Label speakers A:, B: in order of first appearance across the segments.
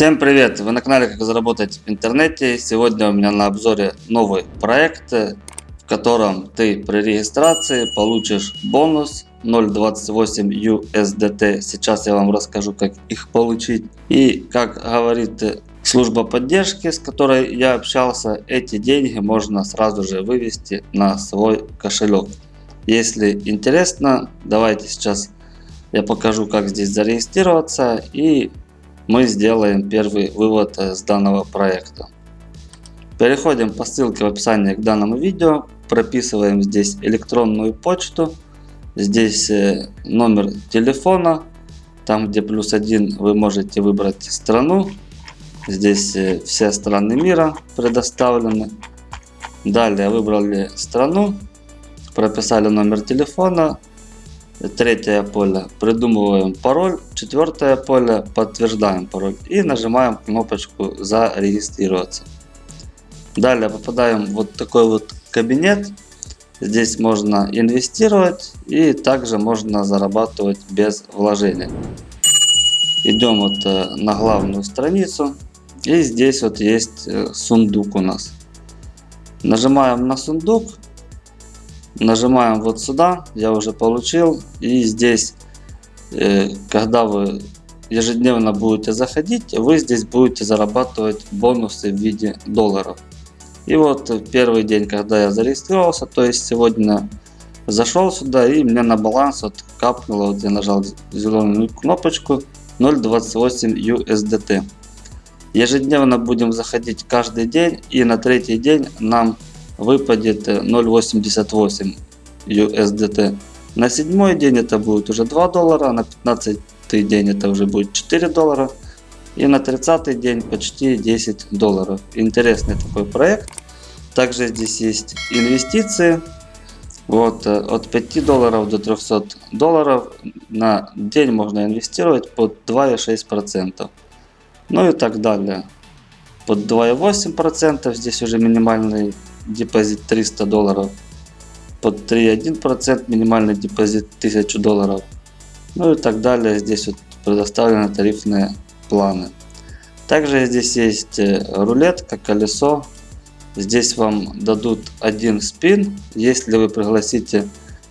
A: Всем привет! Вы на канале Как заработать в интернете. Сегодня у меня на обзоре новый проект, в котором ты при регистрации получишь бонус 0.28 USDT. Сейчас я вам расскажу, как их получить. И как говорит служба поддержки, с которой я общался, эти деньги можно сразу же вывести на свой кошелек. Если интересно, давайте сейчас я покажу, как здесь зарегистрироваться и мы сделаем первый вывод э, с данного проекта. Переходим по ссылке в описании к данному видео, прописываем здесь электронную почту, здесь э, номер телефона, там где плюс один вы можете выбрать страну, здесь э, все страны мира предоставлены. Далее выбрали страну, прописали номер телефона, Третье поле придумываем пароль. Четвертое поле подтверждаем пароль. И нажимаем кнопочку зарегистрироваться. Далее попадаем в вот такой вот кабинет. Здесь можно инвестировать и также можно зарабатывать без вложения. Идем вот э, на главную страницу. И здесь вот есть э, сундук у нас. Нажимаем на сундук Нажимаем вот сюда, я уже получил. И здесь, когда вы ежедневно будете заходить, вы здесь будете зарабатывать бонусы в виде долларов. И вот первый день, когда я зарегистрировался, то есть сегодня зашел сюда и мне на баланс вот капнуло, вот я нажал зеленую кнопочку 0.28 USDT. Ежедневно будем заходить каждый день и на третий день нам выпадет 0.88 USDT. На седьмой день это будет уже 2 доллара, на 15 день это уже будет 4 доллара. И на 30 день почти 10 долларов. Интересный такой проект. Также здесь есть инвестиции. Вот, э, от 5 долларов до 300 долларов на день можно инвестировать под 2,6%. Ну и так далее. Под 2,8% здесь уже минимальный депозит 300 долларов. Под 3,1% минимальный депозит 1000 долларов. Ну и так далее. Здесь вот предоставлены тарифные планы. Также здесь есть э, рулетка, колесо. Здесь вам дадут один спин, если вы пригласите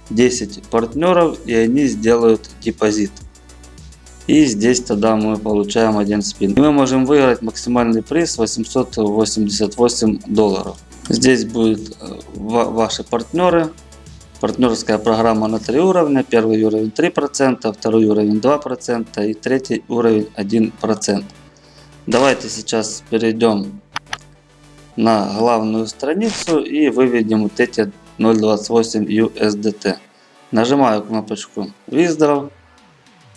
A: 10 партнеров и они сделают депозит. И здесь тогда мы получаем один спин. И мы можем выиграть максимальный приз 888 долларов. Здесь будут э, ваши партнеры. Партнерская программа на три уровня. Первый уровень 3%, второй уровень 2% и третий уровень 1%. Давайте сейчас перейдем на главную страницу и выведем вот эти 0.28 USDT. Нажимаю кнопочку Withdraw.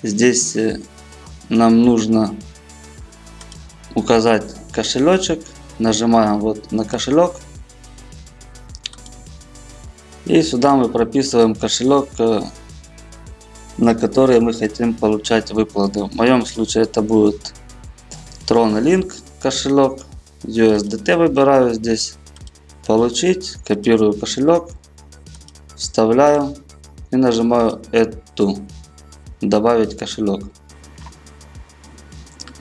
A: Здесь э, нам нужно указать кошелечек. Нажимаем вот на кошелек. И сюда мы прописываем кошелек, э, на который мы хотим получать выплаты. В моем случае это будет TronLink кошелек. USDT выбираю здесь. Получить. Копирую кошелек. Вставляю. И нажимаю эту. Добавить кошелек.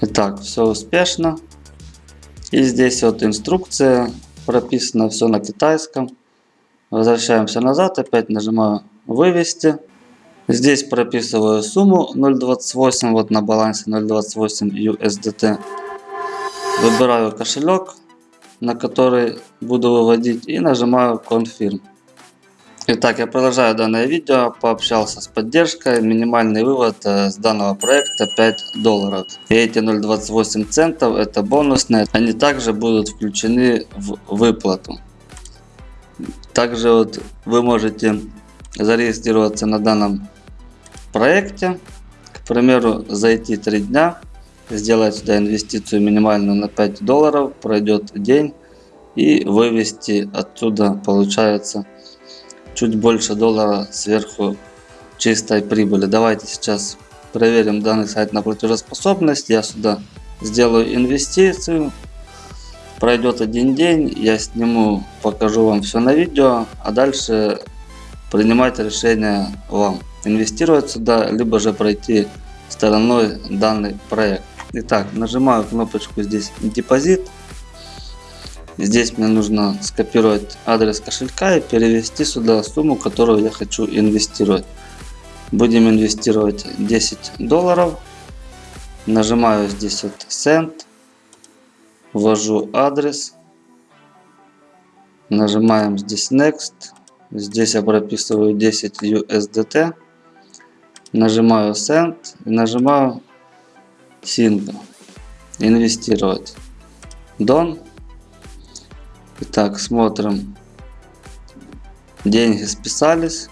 A: Итак, все успешно. И здесь вот инструкция. Прописано все на китайском. Возвращаемся назад, опять нажимаю вывести. Здесь прописываю сумму 0.28, вот на балансе 0.28 USDT. Выбираю кошелек, на который буду выводить и нажимаю Confirm. Итак, я продолжаю данное видео, пообщался с поддержкой. Минимальный вывод э, с данного проекта 5 долларов. И эти 0.28 центов это бонусные, они также будут включены в выплату. Также вот вы можете зарегистрироваться на данном проекте. К примеру, зайти 3 дня, сделать сюда инвестицию минимальную на 5 долларов, пройдет день и вывести оттуда получается чуть больше доллара сверху чистой прибыли. Давайте сейчас проверим данный сайт на платежеспособность. Я сюда сделаю инвестицию Пройдет один день, я сниму, покажу вам все на видео, а дальше принимать решение вам. Инвестировать сюда, либо же пройти стороной данный проект. Итак, нажимаю кнопочку здесь депозит. Здесь мне нужно скопировать адрес кошелька и перевести сюда сумму, которую я хочу инвестировать. Будем инвестировать 10 долларов. Нажимаю здесь вот Send. Ввожу адрес. Нажимаем здесь Next. Здесь я прописываю 10 USDT. Нажимаю Send и нажимаю Single. Инвестировать. Done. Итак, смотрим. Деньги списались.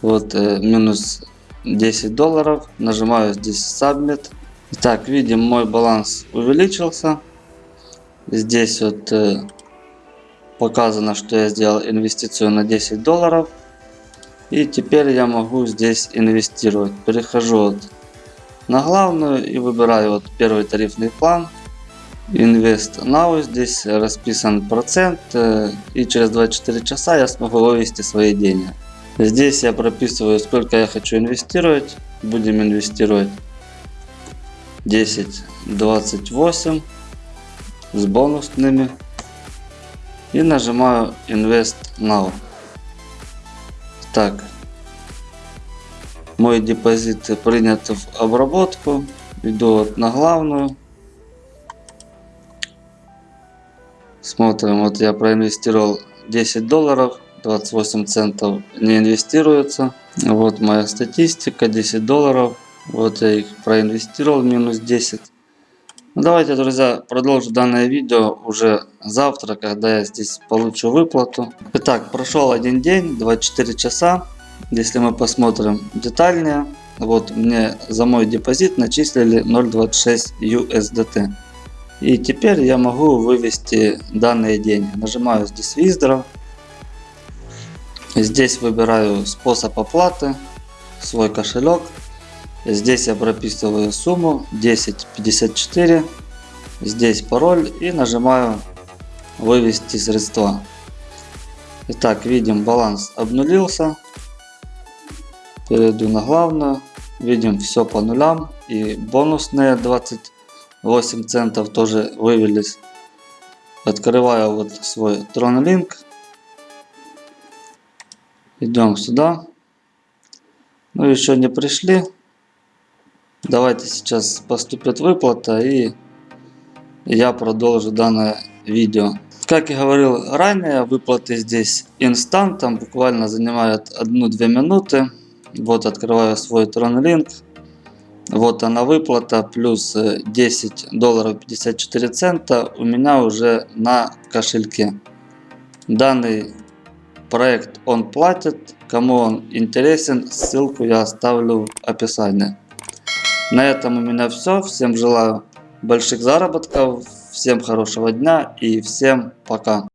A: Вот э, минус 10 долларов. Нажимаю здесь Submit. Итак, видим, мой баланс увеличился. Здесь вот э, показано, что я сделал инвестицию на 10 долларов. И теперь я могу здесь инвестировать. Перехожу вот на главную и выбираю вот первый тарифный план. Invest Now. Здесь расписан процент. э, И через 24 часа я смогу вывести свои деньги. Здесь я прописываю, сколько я хочу инвестировать. Будем инвестировать 10, 28 с бонусными. И нажимаю Invest Now. Так. Мой депозит принят в обработку. Иду вот на главную. Смотрим, вот я проинвестировал 10 долларов, 28 центов не инвестируется. Вот моя статистика, 10 долларов. Вот я их проинвестировал, минус 10. Ну, давайте, друзья, продолжу данное видео уже завтра, когда я здесь получу выплату. Итак, прошел один день, 24 часа. Если мы посмотрим детальнее, вот мне за мой депозит начислили 0.26 USDT. И теперь я могу вывести данные деньги. Нажимаю здесь Withdraw. Здесь выбираю способ оплаты, свой кошелек. Здесь я прописываю сумму 1054. Здесь пароль и нажимаю вывести средства. Итак, видим баланс обнулился. Перейду на главную. Видим все по нулям. И бонусные 28 центов тоже вывелись. Открываю вот свой TronLink. Идем сюда. Ну еще не пришли. Давайте сейчас поступит выплата и я продолжу данное видео. Как и говорил ранее, выплаты здесь инстантом, буквально занимают 1-2 минуты. Вот открываю свой TronLink. Вот она выплата, плюс 10 долларов 54 цента у меня уже на кошельке. Данный проект он платит, кому он интересен, ссылку я оставлю в описании. На этом у меня все. Всем желаю больших заработков, всем хорошего дня и всем пока.